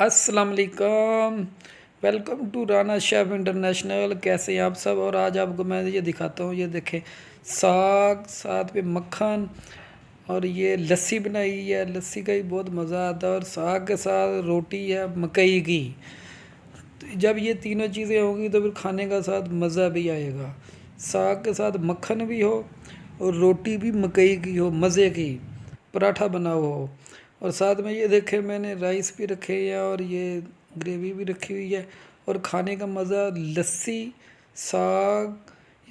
السلام علیکم۔ Welcome to Rana chef international کیسے ہیں آپ سب؟ اور آج آپ کو میں یہ دکھاتا ہوں، یہ دیکھیں۔ ساگ، ساتھ میں مکھن، اور یہ لسی بنائی ہے۔ لسی کا ہی بہت مزہ آتا ہے، اور ساگ کے ساتھ روٹی ہے مکئی کی۔ جب یہ تینوں چیزیں ہوں گی تو پھر کھانے کا ساتھ مزہ بھی آئے گا۔ ساگ کے ساتھ مکھن بھی ہو، اور روٹی بھی مکئی کی ہو، مزے کی۔ پراٹھا بنا ہو اور ساتھ میں یہ دیکھیں میں نے رائس بھی رکھے ہیں اور یہ گریوی بھی رکھی ہوئی ہے اور کھانے کا مزہ لسی، ساگ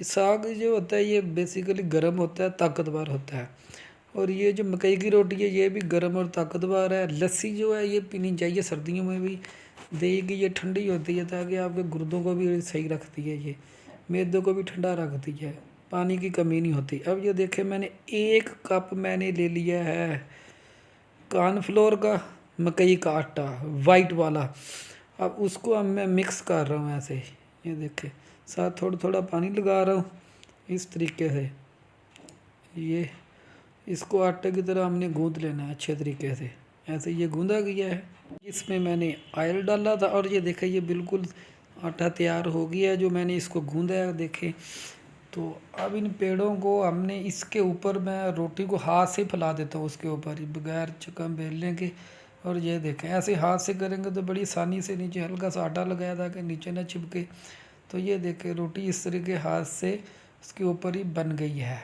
ساگ جو ہوتا ہے یہ بیسیکلی گرم ہوتا ہے، طاقتور ہوتا ہے۔ اور یہ جو مکئی کی روٹی ہے یہ بھی گرم اور طاقتور ہے۔ لسی جو ہے یہ پینی چاہیے سردیوں میں بھی۔ دہی کی یہ ٹھنڈی ہوتی ہے تاکہ آپ کے گردوں کو بھی صحیح رکھتی ہے یہ۔ میدوں کو بھی ٹھنڈا رکھتی ہے۔ پانی کی کمی نہیں ہوتی۔ اب یہ دیکھیں میں نے ایک کپ میں نے لے لیا ہے۔ کارن فلور کا مکئی کا آٹا وائٹ والا۔ اب اس کو اب میں مکس کر رہا ہوں ایسے یہ دیکھیں۔ ساتھ تھوڑا تھوڑا پانی لگا رہا ہوں۔ اس طریقے سے۔ یہ اس کو آٹے کی طرح ہم نے گوندھ لینا ہے اچھے طریقے سے۔ ایسے یہ گوندا گیا ہے۔ اس میں میں نے آئل ڈالا تھا اور یہ دیکھیں یہ بالکل آٹا تیار ہو گیا ہے جو میں نے اس کو گوندا ہے۔ دیکھیں۔ تو اب ان پیڑوں کو ہم نے اس کے اوپر میں روٹی کو ہاتھ سے پھیلا دیتا ہوں اس کے اوپر بغیر چکم بیلنے کے اور یہ دیکھیں، ایسے ہاتھ سے کریں گے تو بڑی آسانی سے نیچے ہلکا سا آٹا لگایا تھا کہ نیچے نہ چپکے تو یہ دیکھیں، روٹی اس طرح کے ہاتھ سے اس کے اوپر ہی بن گئی ہے۔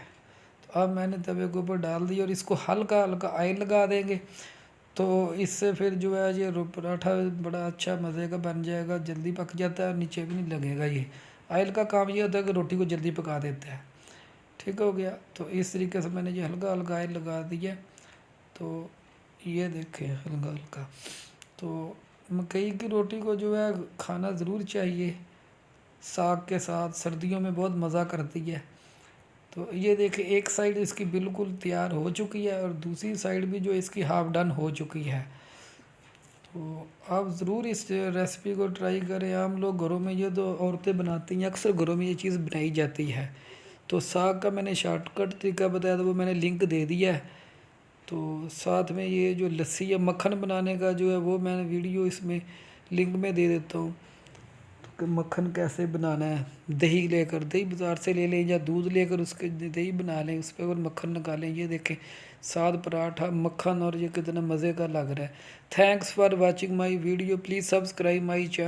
تو اب میں نے توے کے اوپر ڈال دی اور اس کو ہلکا ہلکا آئل لگا دیں گے۔ تو اس سے پھر جو ہے، یہ پراٹھا بڑا اچھا مزے کا بن جائے گا، جلدی پک جاتا ہے اور نیچے بھی نہیں لگے گا یہ۔ آئل کا کام یہ ہوتا ہے کہ روٹی کو جلدی پکا دیتا ہے۔ ٹھیک ہو گیا۔ تو اس طریقے سے میں نے یہ ہلکا ہلکا آئل لگا دیا۔ تو یہ دیکھیں ہلکا ہلکا۔ تو مکئی کی روٹی کو جو ہے کھانا ضرور چاہیے۔ ساگ کے ساتھ سردیوں میں بہت مزہ کرتی ہے۔ تو یہ دیکھیں ایک سائڈ اس کی بالکل تیار ہو چکی ہے اور دوسری سائڈ بھی جو اس کی ہاف ڈن ہو چکی ہے۔ تو آپ ضرور اس ریسپی کو ٹرائی کریں۔ عام لوگ گھروں میں یہ تو عورتیں بناتی ہیں، اکثر گھروں میں یہ چیز بنائی جاتی ہے۔ تو ساگ کا میں نے شارٹ کٹ طریقہ بتایا تھا، وہ میں نے لنک دے دیا ہے۔ تو ساتھ میں یہ جو لسی یا مکھن بنانے کا جو ہے، وہ میں نے ویڈیو اس میں لنک میں دے دیتا ہوں۔ مکھن کیسے بنانا ہے؟ دہی لے کر، دہی بازار سے لے لیں یا دودھ لے کر اس کے دہی بنا لیں، اس پہ اور مکھن نکالیں۔ یہ دیکھیں، ساد پراٹھا، مکھن اور یہ کتنا مزے کا لگ رہا ہے۔ Thanks for watching my video please subscribe my channel